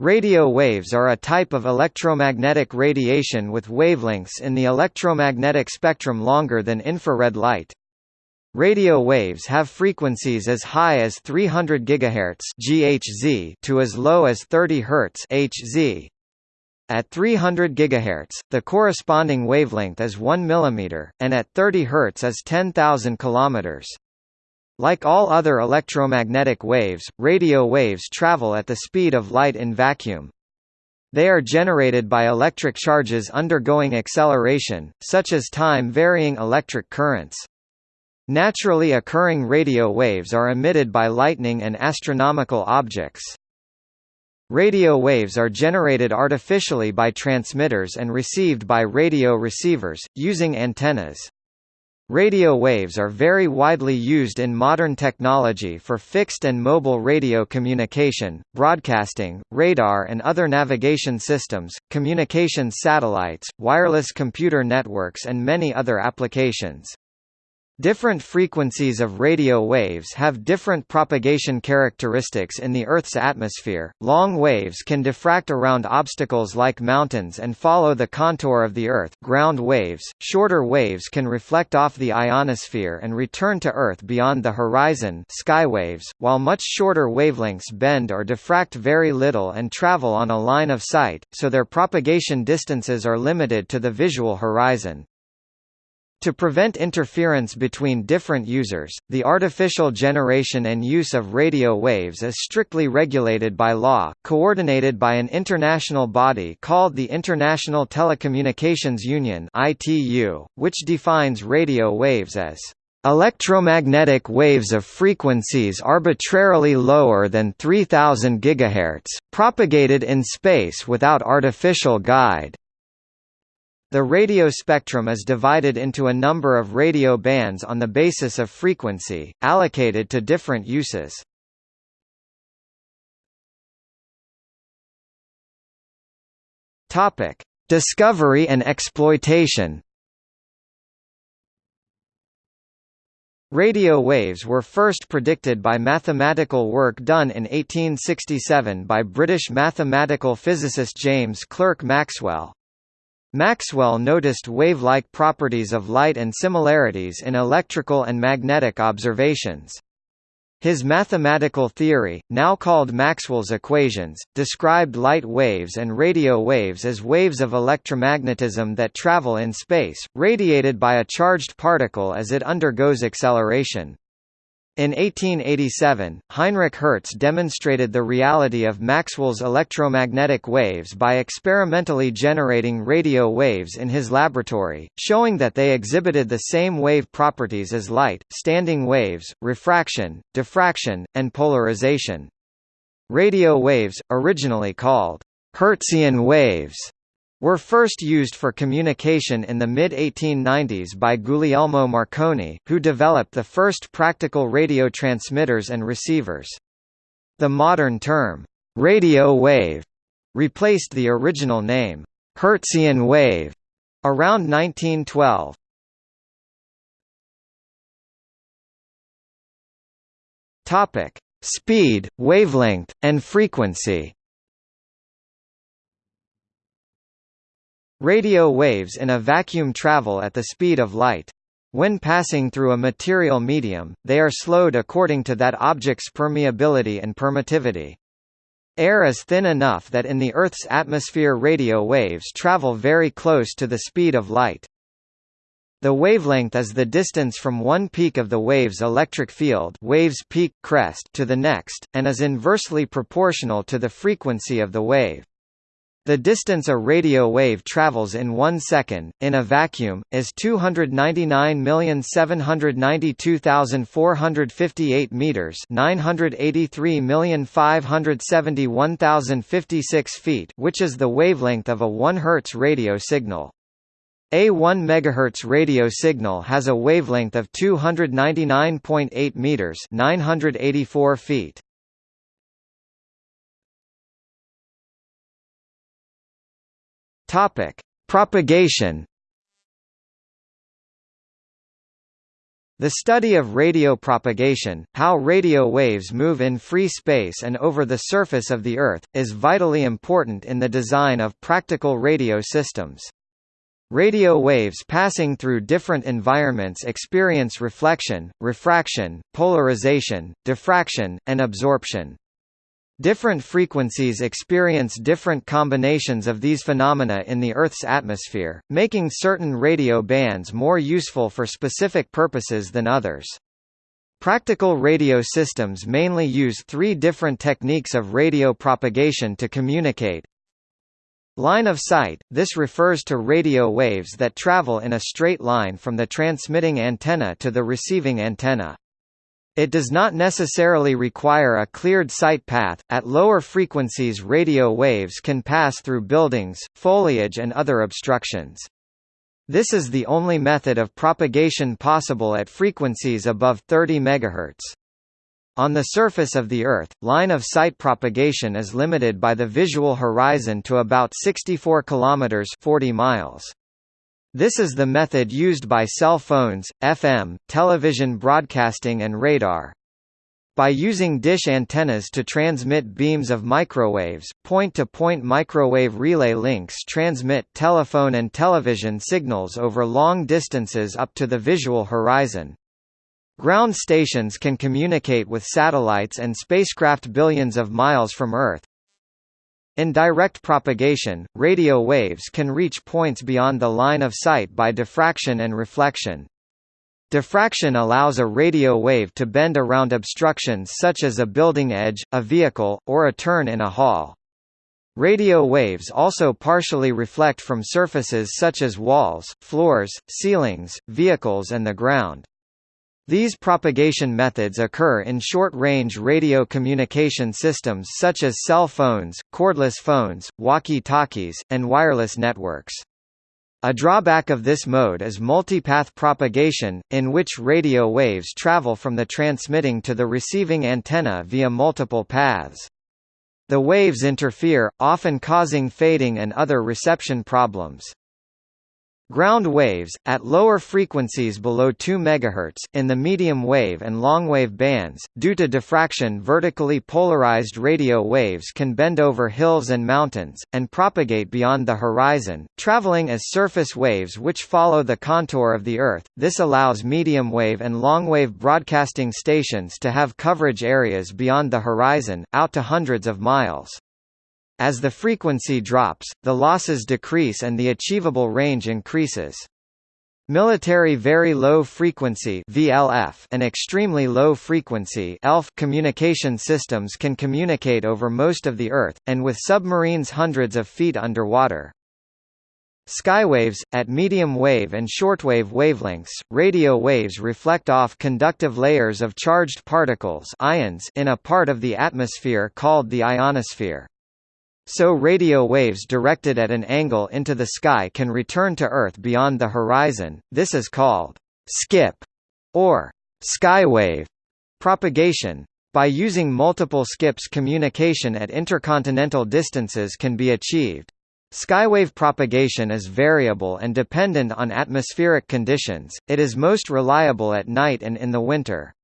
Radio waves are a type of electromagnetic radiation with wavelengths in the electromagnetic spectrum longer than infrared light. Radio waves have frequencies as high as 300 GHz (GHz) to as low as 30 Hz (Hz). At 300 GHz, the corresponding wavelength is 1 mm, and at 30 Hz is 10,000 km. Like all other electromagnetic waves, radio waves travel at the speed of light in vacuum. They are generated by electric charges undergoing acceleration, such as time-varying electric currents. Naturally occurring radio waves are emitted by lightning and astronomical objects. Radio waves are generated artificially by transmitters and received by radio receivers, using antennas. Radio waves are very widely used in modern technology for fixed and mobile radio communication, broadcasting, radar and other navigation systems, communications satellites, wireless computer networks and many other applications. Different frequencies of radio waves have different propagation characteristics in the Earth's atmosphere. Long waves can diffract around obstacles like mountains and follow the contour of the Earth. Ground waves, shorter waves can reflect off the ionosphere and return to Earth beyond the horizon. Skywaves, while much shorter wavelengths bend or diffract very little and travel on a line of sight, so their propagation distances are limited to the visual horizon. To prevent interference between different users, the artificial generation and use of radio waves is strictly regulated by law, coordinated by an international body called the International Telecommunications Union which defines radio waves as electromagnetic waves of frequencies arbitrarily lower than 3000 GHz, propagated in space without artificial guide. The radio spectrum is divided into a number of radio bands on the basis of frequency, allocated to different uses. Topic: Discovery and exploitation. Radio waves were first predicted by mathematical work done in 1867 by British mathematical physicist James Clerk Maxwell. Maxwell noticed wave-like properties of light and similarities in electrical and magnetic observations. His mathematical theory, now called Maxwell's equations, described light waves and radio waves as waves of electromagnetism that travel in space, radiated by a charged particle as it undergoes acceleration. In 1887, Heinrich Hertz demonstrated the reality of Maxwell's electromagnetic waves by experimentally generating radio waves in his laboratory, showing that they exhibited the same wave properties as light, standing waves, refraction, diffraction, and polarization. Radio waves, originally called Hertzian waves, were first used for communication in the mid-1890s by Guglielmo Marconi, who developed the first practical radio transmitters and receivers. The modern term, radio wave, replaced the original name, Hertzian wave, around 1912. Topic: Speed, wavelength, and frequency. Radio waves in a vacuum travel at the speed of light. When passing through a material medium, they are slowed according to that object's permeability and permittivity. Air is thin enough that in the Earth's atmosphere radio waves travel very close to the speed of light. The wavelength is the distance from one peak of the wave's electric field wave's peak crest to the next, and is inversely proportional to the frequency of the wave. The distance a radio wave travels in one second, in a vacuum, is 299,792,458 meters 983,571,056 feet which is the wavelength of a 1 Hz radio signal. A 1 MHz radio signal has a wavelength of 299.8 meters 984 feet. Topic: Propagation. The study of radio propagation, how radio waves move in free space and over the surface of the Earth, is vitally important in the design of practical radio systems. Radio waves passing through different environments experience reflection, refraction, polarization, diffraction, and absorption. Different frequencies experience different combinations of these phenomena in the Earth's atmosphere, making certain radio bands more useful for specific purposes than others. Practical radio systems mainly use three different techniques of radio propagation to communicate. Line of sight – This refers to radio waves that travel in a straight line from the transmitting antenna to the receiving antenna. It does not necessarily require a cleared sight path. At lower frequencies, radio waves can pass through buildings, foliage, and other obstructions. This is the only method of propagation possible at frequencies above 30 MHz. On the surface of the Earth, line-of-sight propagation is limited by the visual horizon to about 64 km 40 miles. This is the method used by cell phones, FM, television broadcasting and radar. By using dish antennas to transmit beams of microwaves, point-to-point -point microwave relay links transmit telephone and television signals over long distances up to the visual horizon. Ground stations can communicate with satellites and spacecraft billions of miles from Earth, in direct propagation, radio waves can reach points beyond the line of sight by diffraction and reflection. Diffraction allows a radio wave to bend around obstructions such as a building edge, a vehicle, or a turn in a hall. Radio waves also partially reflect from surfaces such as walls, floors, ceilings, vehicles and the ground. These propagation methods occur in short-range radio communication systems such as cell phones, cordless phones, walkie-talkies, and wireless networks. A drawback of this mode is multipath propagation, in which radio waves travel from the transmitting to the receiving antenna via multiple paths. The waves interfere, often causing fading and other reception problems. Ground waves, at lower frequencies below 2 MHz, in the medium wave and longwave bands, due to diffraction vertically polarized radio waves can bend over hills and mountains, and propagate beyond the horizon, traveling as surface waves which follow the contour of the Earth. This allows medium wave and longwave broadcasting stations to have coverage areas beyond the horizon, out to hundreds of miles. As the frequency drops, the losses decrease and the achievable range increases. Military Very Low Frequency VLF and Extremely Low Frequency ELF communication systems can communicate over most of the Earth, and with submarines hundreds of feet underwater. Skywaves, at medium wave and shortwave wavelengths, radio waves reflect off conductive layers of charged particles ions in a part of the atmosphere called the ionosphere. So radio waves directed at an angle into the sky can return to Earth beyond the horizon, this is called skip or skywave propagation. By using multiple skips communication at intercontinental distances can be achieved. Skywave propagation is variable and dependent on atmospheric conditions, it is most reliable at night and in the winter.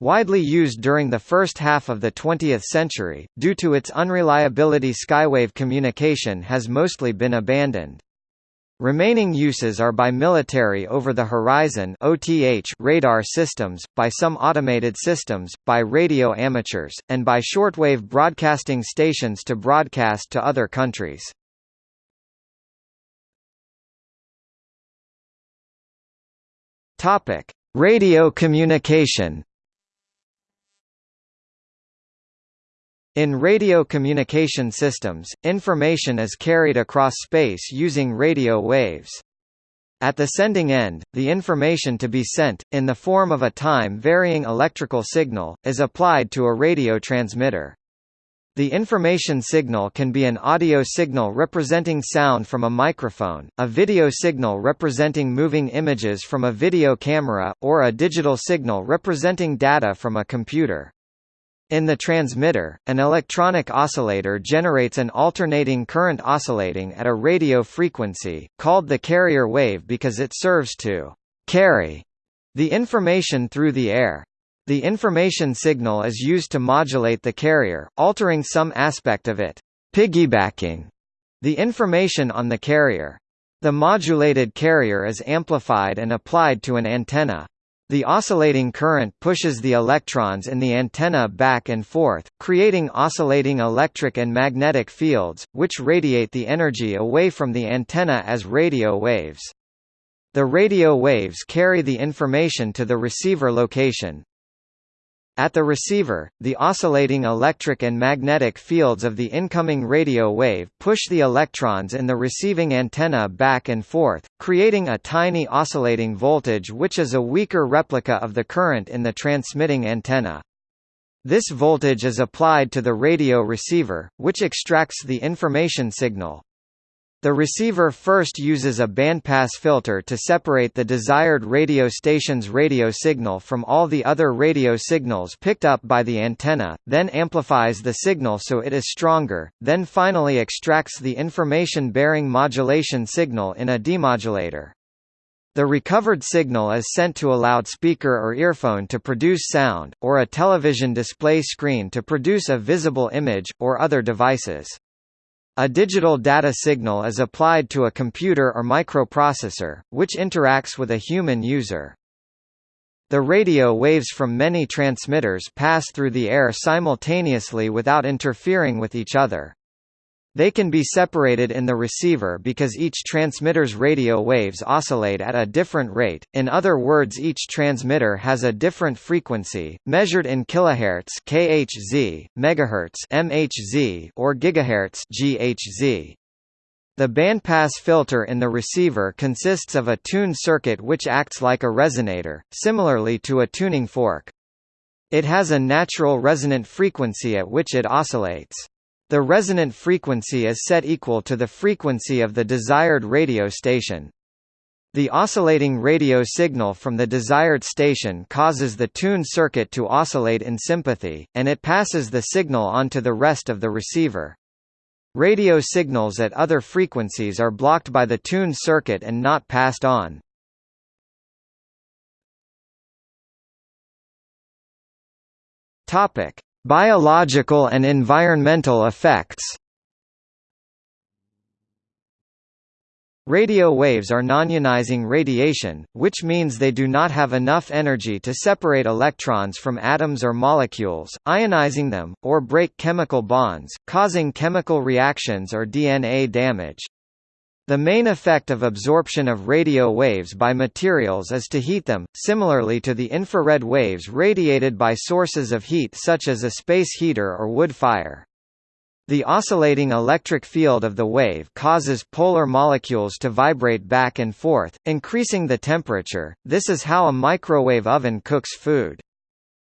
Widely used during the first half of the 20th century, due to its unreliability skywave communication has mostly been abandoned. Remaining uses are by military over-the-horizon radar systems, by some automated systems, by radio amateurs, and by shortwave broadcasting stations to broadcast to other countries. Radio communication In radio communication systems, information is carried across space using radio waves. At the sending end, the information to be sent, in the form of a time-varying electrical signal, is applied to a radio transmitter. The information signal can be an audio signal representing sound from a microphone, a video signal representing moving images from a video camera, or a digital signal representing data from a computer. In the transmitter, an electronic oscillator generates an alternating current oscillating at a radio frequency, called the carrier wave because it serves to «carry» The information through the air. The information signal is used to modulate the carrier, altering some aspect of it, piggybacking the information on the carrier. The modulated carrier is amplified and applied to an antenna. The oscillating current pushes the electrons in the antenna back and forth, creating oscillating electric and magnetic fields, which radiate the energy away from the antenna as radio waves. The radio waves carry the information to the receiver location, at the receiver, the oscillating electric and magnetic fields of the incoming radio wave push the electrons in the receiving antenna back and forth, creating a tiny oscillating voltage which is a weaker replica of the current in the transmitting antenna. This voltage is applied to the radio receiver, which extracts the information signal. The receiver first uses a bandpass filter to separate the desired radio station's radio signal from all the other radio signals picked up by the antenna, then amplifies the signal so it is stronger, then finally extracts the information-bearing modulation signal in a demodulator. The recovered signal is sent to a loudspeaker or earphone to produce sound, or a television display screen to produce a visible image, or other devices. A digital data signal is applied to a computer or microprocessor, which interacts with a human user. The radio waves from many transmitters pass through the air simultaneously without interfering with each other. They can be separated in the receiver because each transmitter's radio waves oscillate at a different rate, in other words each transmitter has a different frequency, measured in kilohertz kHz, megahertz MHz, or gigahertz GHz. The bandpass filter in the receiver consists of a tuned circuit which acts like a resonator, similarly to a tuning fork. It has a natural resonant frequency at which it oscillates. The resonant frequency is set equal to the frequency of the desired radio station. The oscillating radio signal from the desired station causes the tuned circuit to oscillate in sympathy, and it passes the signal on to the rest of the receiver. Radio signals at other frequencies are blocked by the tuned circuit and not passed on. Topic: Biological and environmental effects Radio waves are nonionizing radiation, which means they do not have enough energy to separate electrons from atoms or molecules, ionizing them, or break chemical bonds, causing chemical reactions or DNA damage. The main effect of absorption of radio waves by materials is to heat them, similarly to the infrared waves radiated by sources of heat such as a space heater or wood fire. The oscillating electric field of the wave causes polar molecules to vibrate back and forth, increasing the temperature. This is how a microwave oven cooks food.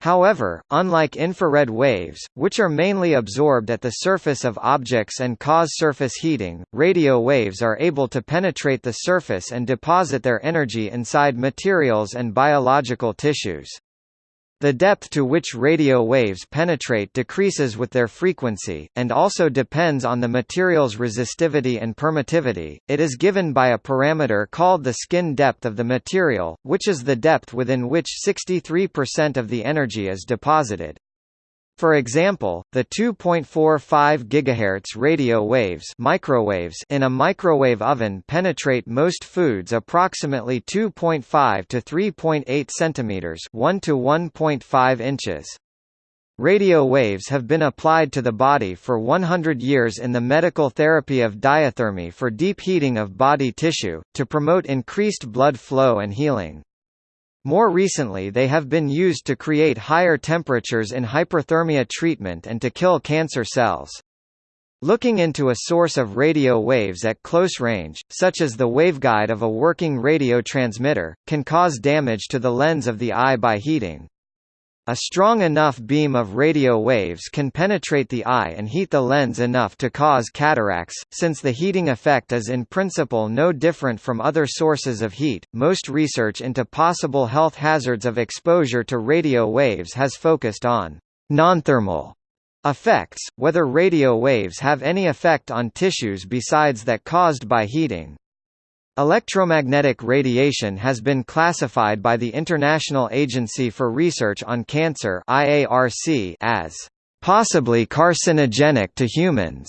However, unlike infrared waves, which are mainly absorbed at the surface of objects and cause surface heating, radio waves are able to penetrate the surface and deposit their energy inside materials and biological tissues. The depth to which radio waves penetrate decreases with their frequency, and also depends on the material's resistivity and permittivity. It is given by a parameter called the skin depth of the material, which is the depth within which 63% of the energy is deposited. For example, the 2.45 GHz radio waves, microwaves in a microwave oven penetrate most foods approximately 2.5 to 3.8 centimeters, 1 to 1.5 inches. Radio waves have been applied to the body for 100 years in the medical therapy of diathermy for deep heating of body tissue, to promote increased blood flow and healing. More recently they have been used to create higher temperatures in hyperthermia treatment and to kill cancer cells. Looking into a source of radio waves at close range, such as the waveguide of a working radio transmitter, can cause damage to the lens of the eye by heating. A strong enough beam of radio waves can penetrate the eye and heat the lens enough to cause cataracts. Since the heating effect is in principle no different from other sources of heat, most research into possible health hazards of exposure to radio waves has focused on nonthermal effects, whether radio waves have any effect on tissues besides that caused by heating. Electromagnetic radiation has been classified by the International Agency for Research on Cancer (IARC) as possibly carcinogenic to humans.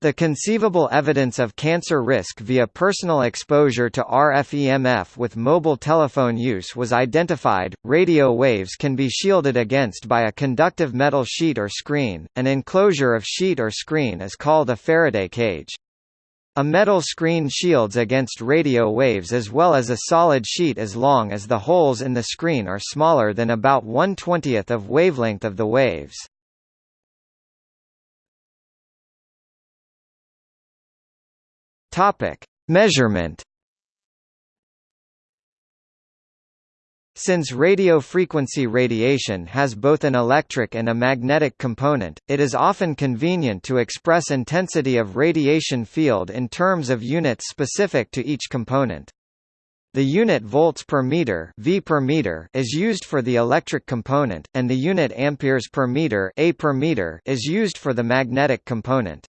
The conceivable evidence of cancer risk via personal exposure to RF-EMF with mobile telephone use was identified. Radio waves can be shielded against by a conductive metal sheet or screen. An enclosure of sheet or screen is called a Faraday cage. A metal screen shields against radio waves as well as a solid sheet as long as the holes in the screen are smaller than about 1/20th of wavelength of the waves. Measurement. Since radio frequency radiation has both an electric and a magnetic component, it is often convenient to express intensity of radiation field in terms of units specific to each component. The unit volts per meter, V per meter is used for the electric component, and the unit amperes per meter, A per meter is used for the magnetic component.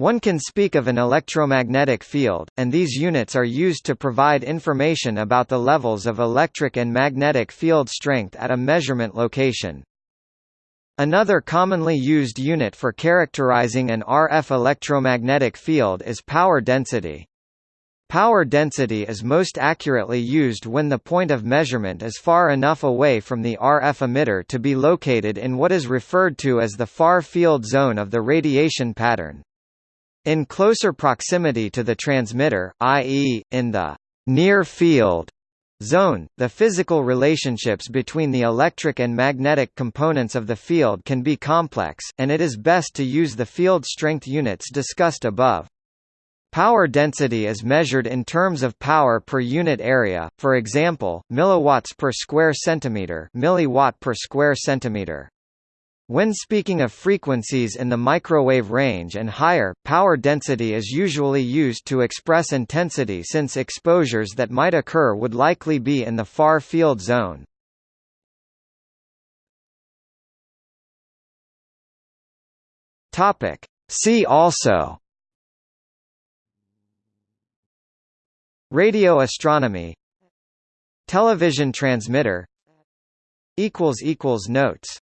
One can speak of an electromagnetic field, and these units are used to provide information about the levels of electric and magnetic field strength at a measurement location. Another commonly used unit for characterizing an RF electromagnetic field is power density. Power density is most accurately used when the point of measurement is far enough away from the RF emitter to be located in what is referred to as the far field zone of the radiation pattern. In closer proximity to the transmitter, i.e., in the near field zone, the physical relationships between the electric and magnetic components of the field can be complex, and it is best to use the field strength units discussed above. Power density is measured in terms of power per unit area, for example, milliwatts per square centimeter, milliwatt per square centimeter. When speaking of frequencies in the microwave range and higher, power density is usually used to express intensity since exposures that might occur would likely be in the far field zone. See also Radio astronomy Television transmitter Notes